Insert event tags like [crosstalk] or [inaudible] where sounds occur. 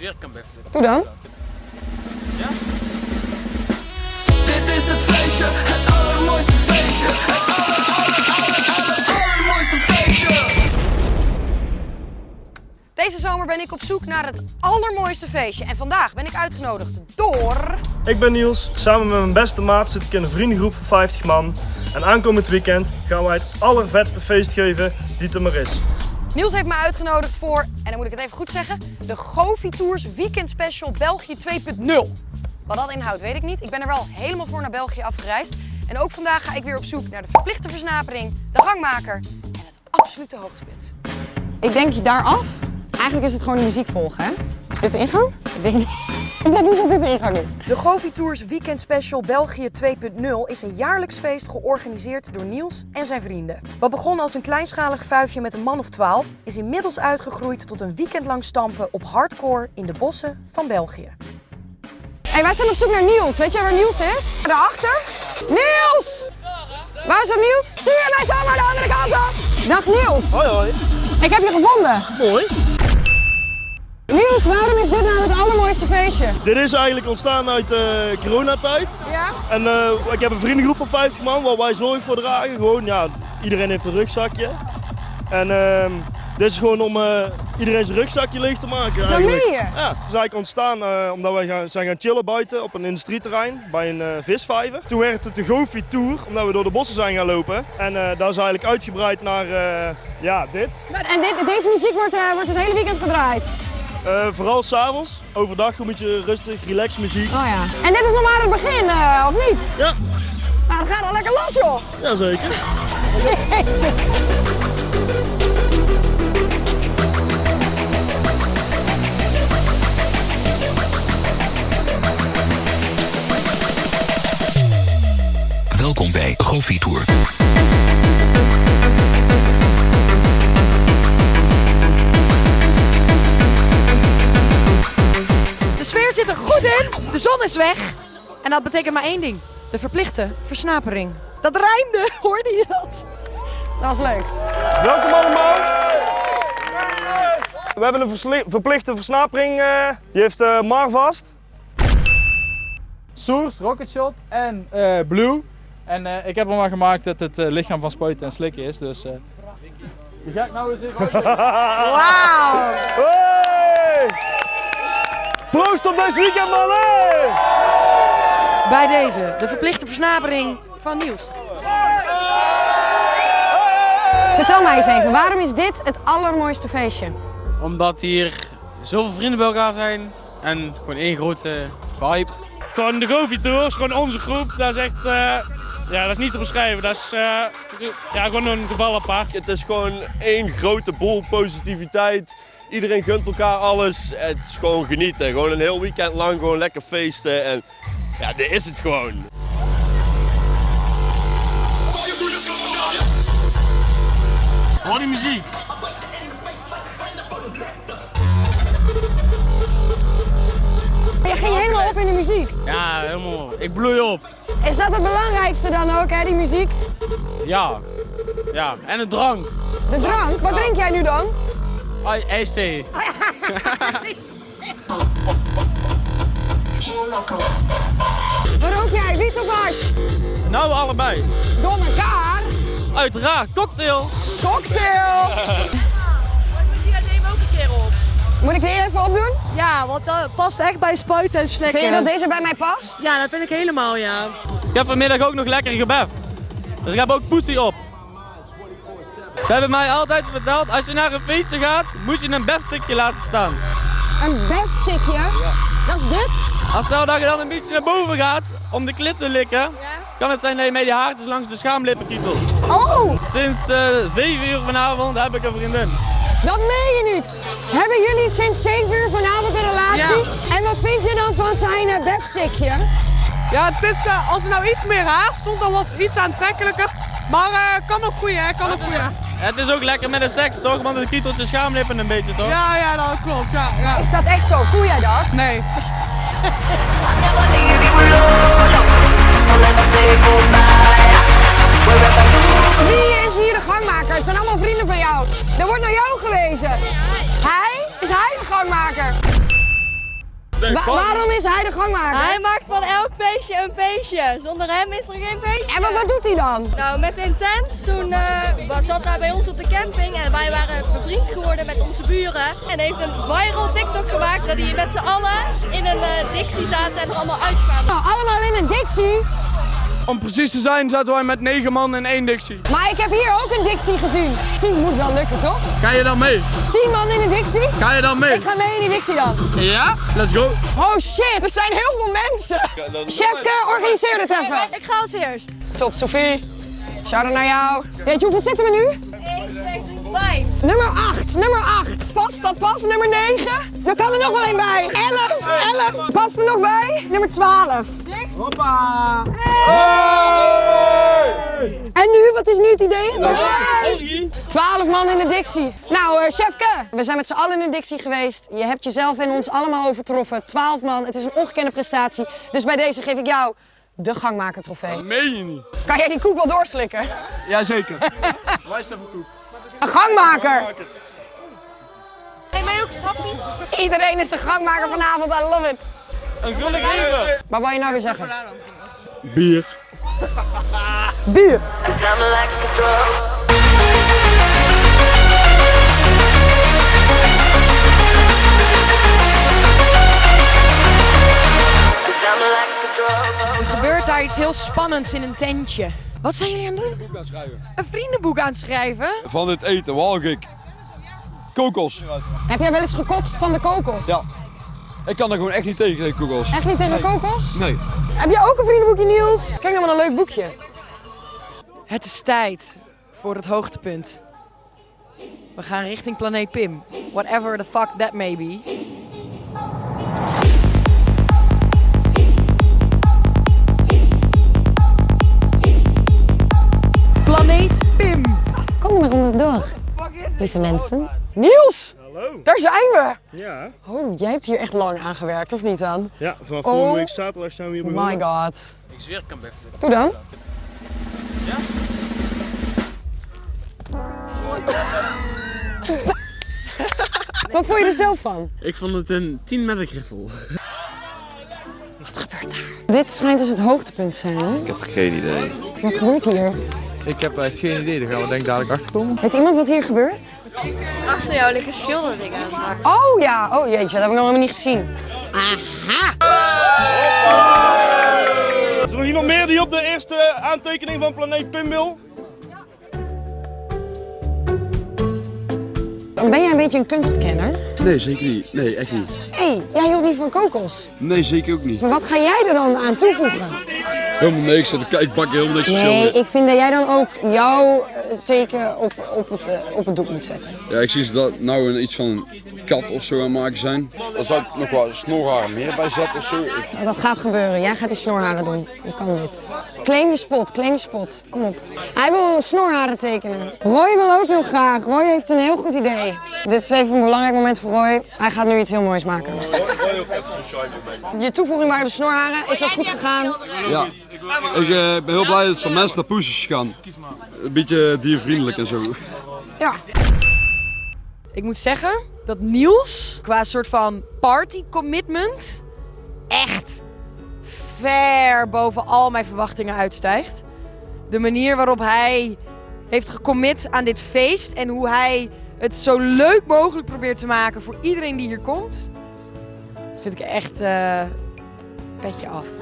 weer kan. Doe dan. Dit is het feestje, het allermooiste feestje. Het aller, aller, aller, aller, allermooiste feestje. Deze zomer ben ik op zoek naar het allermooiste feestje. En vandaag ben ik uitgenodigd door... Ik ben Niels. Samen met mijn beste maat zit ik in een vriendengroep van 50 man. En aankomend weekend gaan wij het allervetste feest geven die het er maar is. Niels heeft mij uitgenodigd voor, en dan moet ik het even goed zeggen, de Govi Tours Weekend Special België 2.0. Wat dat inhoudt weet ik niet. Ik ben er wel helemaal voor naar België afgereisd. En ook vandaag ga ik weer op zoek naar de verplichte versnapering, de gangmaker en het absolute hoogtepunt. Ik denk daar af. Eigenlijk is het gewoon de muziek volgen, hè? Is dit de ingang? Ik denk, ik denk niet dat dit de ingang is. De Govi Tours Weekend Special België 2.0 is een jaarlijks feest georganiseerd door Niels en zijn vrienden. Wat begon als een kleinschalig vuifje met een man of twaalf, is inmiddels uitgegroeid tot een weekendlang stampen op hardcore in de bossen van België. Hey, wij zijn op zoek naar Niels. Weet jij waar Niels is? Daarachter? Niels! Waar is dat Niels? Zie je mij zomaar de andere kant op? Dag Niels. Hoi hoi. Ik heb je gevonden. Mooi. Niels, waarom is dit nou het allermooiste feestje? Dit is eigenlijk ontstaan uit uh, coronatijd. Ja? En eh, ik heb een vriendengroep van 50 man waar wij zorg voor dragen. Gewoon, ja, iedereen heeft een rugzakje. En ehm, dit is gewoon om eh, iedereen zijn rugzakje leeg te maken. Dat eigenlijk. je? Ja, het is eigenlijk ontstaan eh, omdat wij gaan, zijn gaan chillen buiten op een industrieterrein bij een eh, visvijver. Toen werd het de Gofi Tour, omdat we door de bossen zijn gaan lopen. En eh daar is eigenlijk uitgebreid naar eh, ja, dit. En dit, deze muziek wordt, eh, wordt het hele weekend gedraaid. Eh, vooral s'avonds, overdag een beetje rustig, relax muziek. Oh ja. En dit is nog maar het begin, eh, of niet? Ja, Nou, dat gaat al lekker los, joh. jazeker. [laughs] Jezus. Welkom bij Gofi Tour. De sfeer zit er goed in, de zon is weg. En dat betekent maar één ding. De verplichte versnapering. Dat rijmde, [laughs] hoorde je dat? Dat was leuk. Welkom allemaal. We hebben een verplichte versnapering. eh, die heeft eh Mar vast. Source, Rocket Shot en eh, Blue. En eh, ik heb hem maar gemaakt dat het lichaam van spuiten en slikken is. Dus eh, die ga ik nou eens even. Wauw. Proost op deze weekend, man! Bij deze, de verplichte versnapering van Niels. Vertel mij eens even, waarom is dit het allermooiste feestje? Omdat hier zoveel vrienden bij elkaar zijn en gewoon één grote vibe. Gewoon de Govi Tour is gewoon onze groep. Dat is echt, eh, ja, dat is niet te beschrijven. Dat is eh, ja, gewoon een geval apart. Het is gewoon één grote bol positiviteit. Iedereen gunt elkaar alles. Het is gewoon genieten. Gewoon een heel weekend lang gewoon lekker feesten. En ja, dit is het gewoon. Hoor die muziek. Je ging helemaal op in de muziek. Ja, helemaal. Ik bloei op. Is dat het belangrijkste dan ook, hè, die muziek? Ja. Ja, en een drank. De drank? Wat drink jij nu dan? Ai- IJsthee. Wat rook jij, wiet of hash? Nou, allebei. Door elkaar? Uiteraard, cocktail. Cocktail! Die nemen ook een keer op. Moet ik die even opdoen? Ja, want dat past echt bij spuiten en slikken. Vind je dat deze bij mij past? Ja, dat vind ik helemaal, ja. Ik heb vanmiddag ook nog lekker gebeft. Dus ik heb ook poesie op. Ze hebben mij altijd verteld, als je naar een feestje gaat, moet je een befstikje laten staan. Een befsikje? Dat is dit? Als stel dat je dan een beetje naar boven gaat om de klit te likken, kan het zijn dat je met je haartjes langs de schaamlippen kietelt. Oh, Sinds eh 7 uur vanavond heb ik een vriendin. dat meen je niet. Hebben jullie sinds 7 uur vanavond een relatie? En wat vind je dan van zijn uh? Ja, het is, eh, als er nou iets meer haar stond, dan was het iets aantrekkelijker. Maar eh, kan ook goeie, hè? Kan ook goeie. Het is ook lekker met de seks toch, want het kietelt je schaamlippen een beetje toch? Ja, ja, dat klopt. Ja, ja. Is dat echt zo? Voel jij dat? Nee. [laughs] Wa- waarom is hij de gangmaker? Hij maakt van elk feestje een feestje. Zonder hem is er geen feestje. En wat, wat doet hij dan? Nou, met Intens, toen eh, was- zat hij bij ons op de camping en wij waren bevriend geworden met onze buren. En heeft een viral TikTok gemaakt dat hij met z'n allen in een eh, Dixie zaten en er allemaal uitkwamen. Nou, allemaal in een Dixie. Om precies te zijn zaten wij met negen man in één Dixie. Maar ik heb hier ook een Dixie gezien. Tien moet wel lukken, toch? Ga je dan mee? Tien man in een Dixie? Ga je dan mee? Ik ga mee in die Dixie dan. Ja? Let's go. Oh shit, er zijn heel veel mensen. Chefke, organiseer dit even. Ik ga als eerst. Top, Sophie. Shout-out naar jou. Weet je, hoeveel zitten we nu? 1, 2, 3, 5. Nummer 8, nummer 8. Past dat pas? Nummer 9. Dan kan er nog wel een bij. 11, 11. Past er nog bij? Nummer 12. Hoppa. En nu, wat is nu het idee? 12 man in de Dixie. Nou, eh chefke, we zijn met z'n allen in de Dixie geweest. Je hebt jezelf en ons allemaal overtroffen. 12 man, het is een ongekende prestatie. Dus bij deze geef ik jou de gangmaker trofee. Meen je niet? Kan jij die koek wel doorslikken? Jazeker. [laughs] Een gangmaker. Geef mij ook een sapje. Iedereen is de gangmaker vanavond, I love it. Een geven. Maar wat je nou weer zeggen? Bier. Bier. Er gebeurt daar iets heel spannends in een tentje. Wat zijn jullie aan het doen? Een vriendenboek aan het schrijven? Van het eten walg ik. Kokos. Heb jij wel eens gekotst van de kokos? Ja. Ik kan er gewoon echt niet tegen, tegen kokos. Echt niet tegen kokos? Nee. Heb jij ook een vriendenboekje, Niels? Kijk nou wat een leuk boekje. Het is tijd voor het hoogtepunt. We gaan richting planeet Pim. Whatever the fuck that may be. Lieve mensen. Niels! Hallo. Daar zijn we! Ja. Oh, jij hebt hier echt lang aan gewerkt, of niet dan? Ja, vanaf Oh. volgende week zaterdag zijn we hier begonnen. My god. Ik zweer, ik kan beffelen. Doe dan. Wat vond je er zelf van? Ik vond het een 10 met een griffel. Wat gebeurt daar? Dit schijnt dus het hoogtepunt te zijn, hè? Ik heb geen idee. Wat gebeurt hier? Ik heb echt geen idee, daar gaan we denk ik dadelijk achter komen. Weet iemand wat hier gebeurt? Achter jou liggen schilderingen. Oh ja, oh jeetje, dat heb ik nog helemaal niet gezien. Aha! Is er nog iemand meer die op de eerste aantekening van planeet Pim wil? Ben jij een beetje een kunstkenner? Nee, zeker niet. Nee, echt niet. Hé, hey, jij hield niet van kokos. Nee, zeker ook niet. Maar wat ga jij er dan aan toevoegen? Helemaal niks. Ik ik bak helemaal niks Nee, verschil. ik vind dat jij dan ook jouw eh, teken op, op, het, eh, op het doek moet zetten. Ja, ik zie ze dat nou een iets van een kat of zo aan het maken zijn. Dan zou ik nog wel snorharen meer bij zetten of zo. Dat gaat gebeuren. Jij gaat die snorharen doen. Je kan dit. Claim je spot, claim je spot. Kom op. Hij wil snorharen tekenen. Roy wil ook heel graag. Roy heeft een heel goed idee. Dit is even een belangrijk moment voor Roy. Hij gaat nu iets heel moois maken. Je toevoeging waren de snorharen. Is dat goed gegaan? Ja, ik eh, ben heel blij dat het van mensen naar poesjes gaan. Een beetje diervriendelijk en zo. Ja. Ik moet zeggen dat Niels qua soort van party commitment echt ver boven al mijn verwachtingen uitstijgt. De manier waarop hij heeft gecommit aan dit feest en hoe hij het zo leuk mogelijk probeert te maken voor iedereen die hier komt. Dat vind ik echt eh petje af.